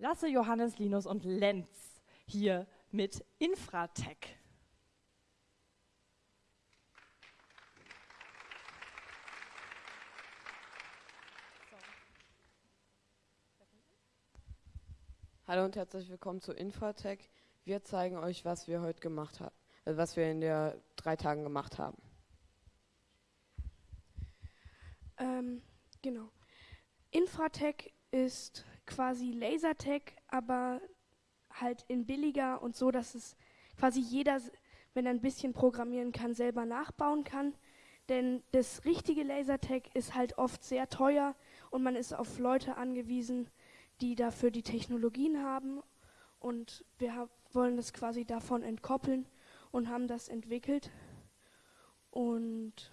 Lasse, Johannes, Linus und Lenz hier mit Infratech. Hallo und herzlich willkommen zu Infratech. Wir zeigen euch, was wir heute gemacht haben, äh, was wir in der drei Tagen gemacht haben. Ähm, genau. Infratech ist quasi Lasertech, aber halt in billiger und so, dass es quasi jeder, wenn er ein bisschen programmieren kann, selber nachbauen kann. Denn das richtige Lasertech ist halt oft sehr teuer und man ist auf Leute angewiesen, die dafür die Technologien haben. Und wir wollen das quasi davon entkoppeln und haben das entwickelt. Und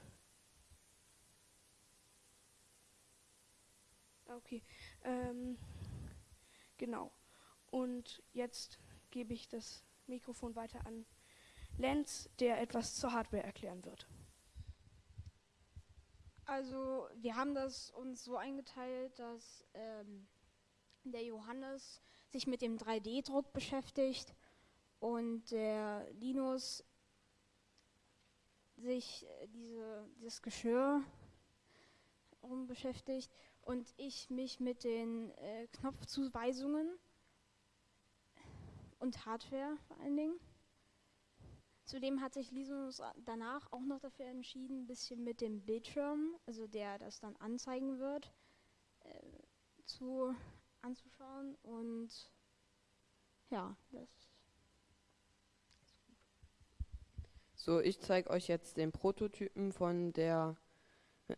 okay, ähm, genau. Und jetzt gebe ich das Mikrofon weiter an Lenz, der etwas zur Hardware erklären wird. Also wir haben das uns so eingeteilt, dass ähm, der Johannes sich mit dem 3D-Druck beschäftigt und der Linus sich äh, diese, dieses Geschirr rum beschäftigt und ich mich mit den äh, Knopfzuweisungen und Hardware vor allen Dingen. Zudem hat sich Linus danach auch noch dafür entschieden, ein bisschen mit dem Bildschirm, also der das dann anzeigen wird, äh, zu anzuschauen und ja, das So, ich zeige euch jetzt den Prototypen von der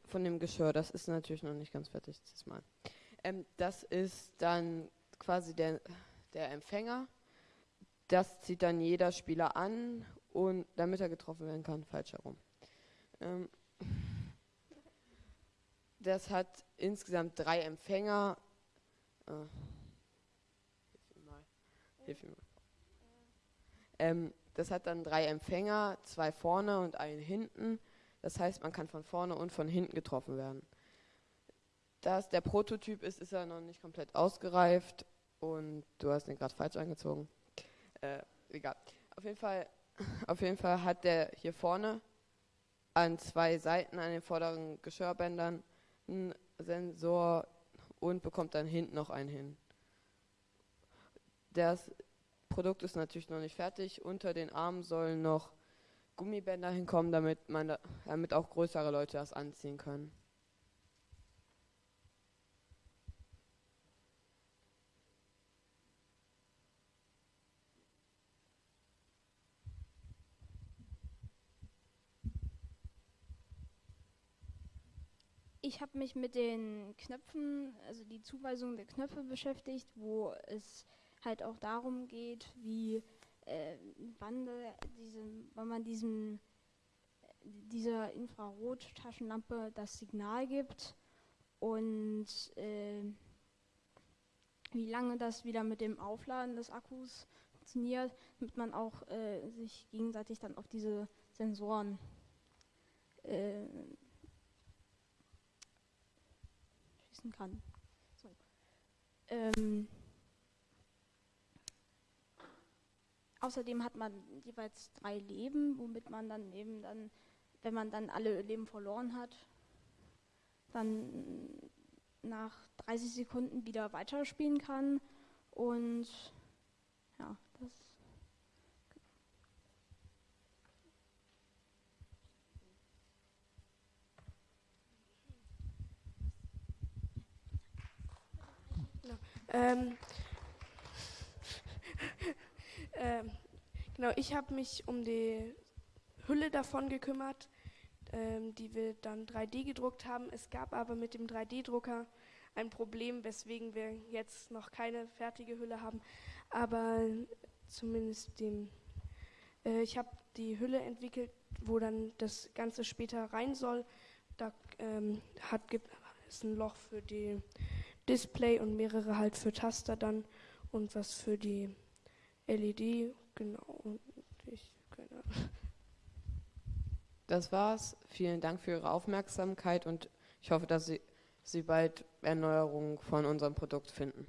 von dem Geschirr. Das ist natürlich noch nicht ganz fertig diesmal. Ähm, das ist dann quasi der, der Empfänger. Das zieht dann jeder Spieler an und damit er getroffen werden kann, falsch herum. Ähm, das hat insgesamt drei Empfänger Ah. Hilf mal. Hilf mal. Ähm, das hat dann drei Empfänger, zwei vorne und einen hinten. Das heißt, man kann von vorne und von hinten getroffen werden. Da es der Prototyp ist, ist er noch nicht komplett ausgereift und du hast ihn gerade falsch angezogen. Äh, egal. Auf jeden Fall, auf jeden Fall hat der hier vorne an zwei Seiten an den vorderen Geschirrbändern einen Sensor, und bekommt dann hinten noch einen hin. Das Produkt ist natürlich noch nicht fertig. Unter den Armen sollen noch Gummibänder hinkommen, damit, man da, damit auch größere Leute das anziehen können. Ich habe mich mit den Knöpfen, also die Zuweisung der Knöpfe beschäftigt, wo es halt auch darum geht, wie äh, wann, diese, wann man diesem, dieser Infrarottaschenlampe das Signal gibt und äh, wie lange das wieder mit dem Aufladen des Akkus funktioniert, damit man auch äh, sich gegenseitig dann auf diese Sensoren äh, schießen kann. So. Ähm, außerdem hat man jeweils drei Leben, womit man dann eben dann, wenn man dann alle Leben verloren hat, dann nach 30 Sekunden wieder weiterspielen kann. Und ja, das Ähm, ähm, genau, ich habe mich um die Hülle davon gekümmert, ähm, die wir dann 3D gedruckt haben. Es gab aber mit dem 3D-Drucker ein Problem, weswegen wir jetzt noch keine fertige Hülle haben. Aber zumindest dem, äh, ich habe die Hülle entwickelt, wo dann das Ganze später rein soll. Da ähm, hat, gibt es ein Loch für die Display und mehrere halt für Taster dann und was für die LED, genau. Ich, keine Das war's. Vielen Dank für Ihre Aufmerksamkeit und ich hoffe, dass Sie, Sie bald Erneuerungen von unserem Produkt finden.